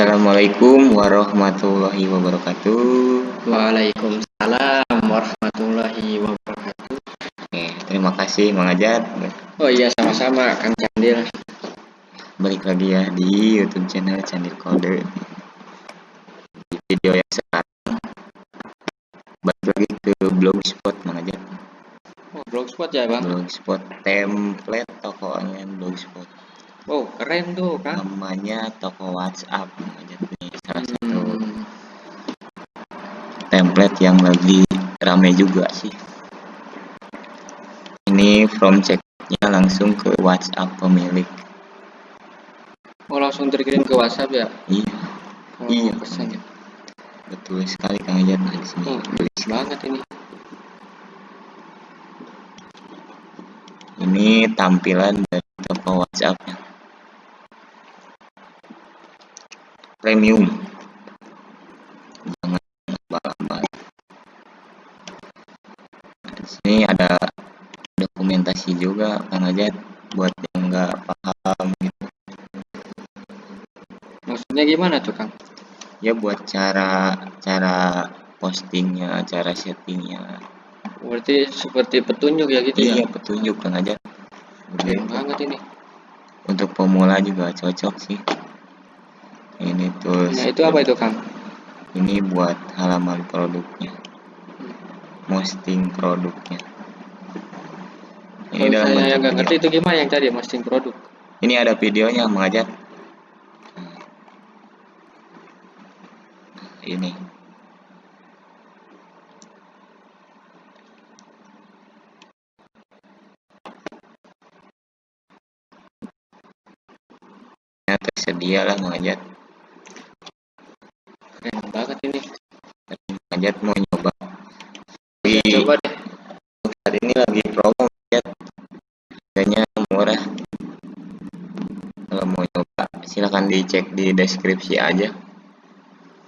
Assalamualaikum warahmatullahi wabarakatuh. Waalaikumsalam warahmatullahi wabarakatuh. Oke, terima kasih Mang Ajat. Oh iya sama-sama Kang Candil. Balik lagi ya di YouTube channel Candil Kode. Di video yang sekarang balik lagi ke blogspot Mang Ajat. Oh, blogspot ya bang? Blogspot template tokonya blogspot. Oh keren tuh Kang. Namanya toko WhatsApp Ajat nih salah satu Hmm, template yang lagi rame juga sih. Ini from checknya langsung ke WhatsApp pemilik. Oh langsung terkirim ke WhatsApp ya? Iya, Oh, Iya. pesan ya. betul sekali Kang Ajat di sini. Oh, tulis. banget ini. Ini tampilan dari toko WhatsAppnya. Premium. Jangan abal-abal. Di sini ada dokumentasi juga Kang Ajat buat yang nggak paham gitu. Maksudnya gimana tuh Kang? Ya buat cara cara postingnya, cara settingnya. Berarti seperti petunjuk ya gitu Iya ya? petunjuk Kang Ajat. Keren banget ini. Untuk pemula juga cocok sih. Ini tuh Nah itu apa itu Kang? ini buat halaman produknya. Posting produknya. Ini Kalau dalam saya nggak ngerti itu gimana yang tadi posting produk? ini ada videonya mengajar ini. Ya, tersedia lah mengajar mengajar mau nyoba. Di- coba deh. saat ini lagi promo ya harganya murah. Kalau mau nyoba silahkan dicek di deskripsi aja.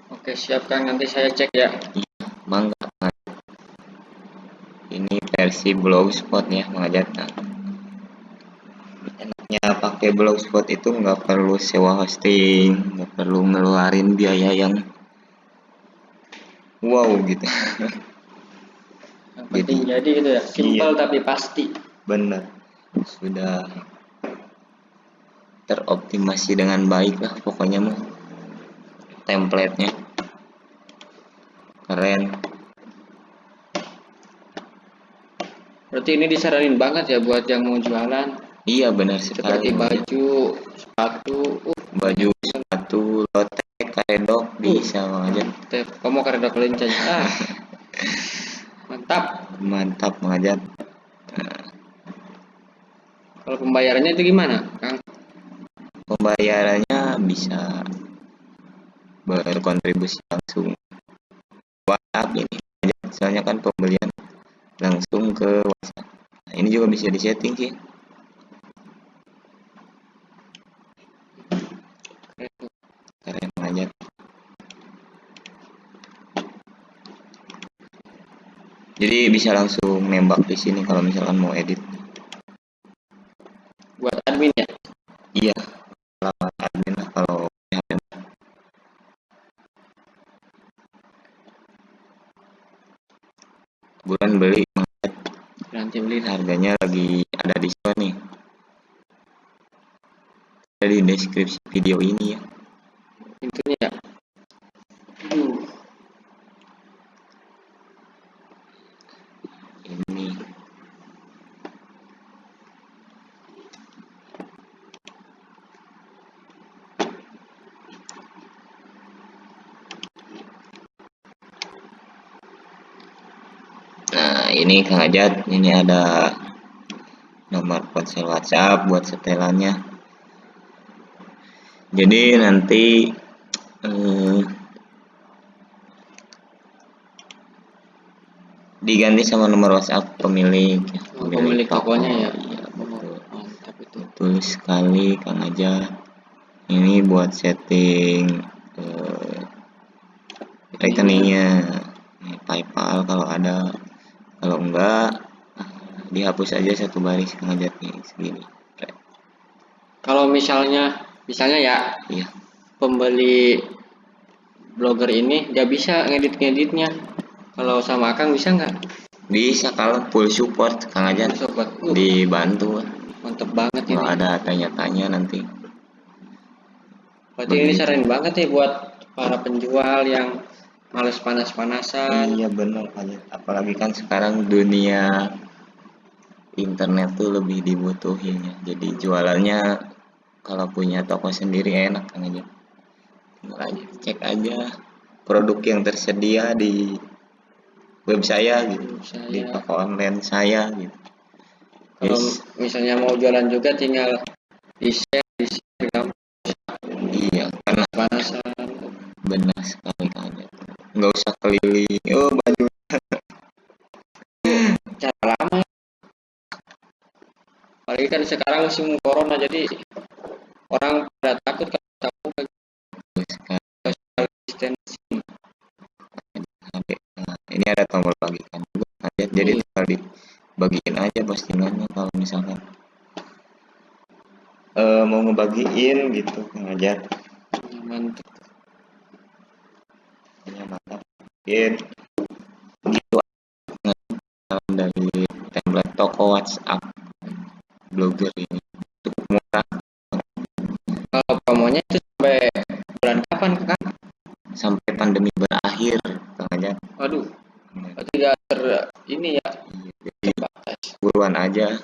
Oke siap Kang nanti saya cek ya. mangga ini versi blogspot ya mengajar nah, enaknya pakai blogspot itu nggak perlu sewa hosting nggak perlu ngeluarin biaya yang wow gitu. Yang penting jadi gitu ya. Simple tapi pasti. benar. Sudah teroptimasi dengan baik lah pokoknya mah. Templatenya. Keren. Berarti ini disaranin banget ya buat yang mau jualan. Iya benar sekali. Seperti baju, sepatu, uh, baju sepatu lotek karedok bisa aja teh, kamu karena kelinci ah. Mantap. mantap mengajar Kalau pembayarannya itu gimana, Kang? pembayarannya bisa berkontribusi langsung WhatsApp ini soalnya kan pembelian langsung ke WhatsApp nah, ini juga bisa disetting sih keren aja jadi bisa langsung nembak di sini kalau misalkan mau edit. Buat admin ya? iya alamat admin lah kalau bulan beli Nanti beli harganya lagi ada diskon nih ada di deskripsi video ini ya Intinya ya. Aduh, ini nah ini Kang Ajat ini ada nomor ponsel WhatsApp buat setelannya. Jadi nanti eh, diganti sama nomor WhatsApp pemilik Oh, pemilik tokonya ya? iya betul. mantap itu. betul sekali Kang Ajat. Ini buat setting eh, rekeningnya PayPal kalau ada kalau enggak dihapus aja satu baris Kang Ajat nih segini Kalau misalnya, misalnya ya, iya pembeli blogger ini dia bisa ngedit-ngeditnya. Kalau sama Akang bisa nggak? Bisa kalau full support Kang Ajat Sobat, uh, dibantu. mantep banget ini. Kalau ada tanya-tanya nanti. Berarti ini begitu. sering banget nih buat para penjual yang males panas-panasan. Iya benar aja. Apalagi kan sekarang dunia internet tuh lebih dibutuhin ya. Jadi jualannya kalau punya toko sendiri enak kan aja. Tinggal aja cek aja produk yang tersedia di web saya gitu, di Saya toko online saya gitu. kalau Yes. misalnya mau jualan juga tinggal di share, di share Iya, karena panasan. benar sekali kan. Nggak usah keliling. Oh baju Cara lama. Apalagi kan sekarang musim corona jadi orang pada takut kalau tahu social distancing. Ini ada tombol bagikan juga jadi Iya. tinggal dibagiin aja postingannya kalau misalkan eh mau ngebagiin gitu Kang aja Mantap. hanya mantap mungkin Nah, dari template toko WhatsApp blogger ini cukup murah Kalau promonya itu sampai bulan kapan kak? sampai pandemi berakhir Kang aja Waduh, tidak ter ini ya jadi terbatas. buruan aja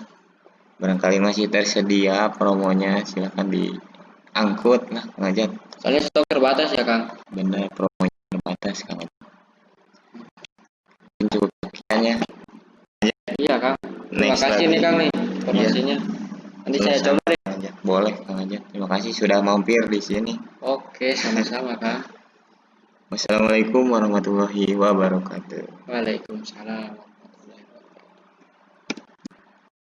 barangkali masih tersedia promonya silahkan diangkut lah Kang Ajat Soalnya stok terbatas ya kang. benar promonya terbatas Kang cukup sekian ya Iya kang. Terima Next kasih nih kang nih informasinya. Nanti saya coba deh. Ajat. boleh Kang Ajat terima kasih sudah mampir di sini Oke, sama-sama kang. wassalamualaikum warahmatullahi wabarakatuh Waalaikumsalam.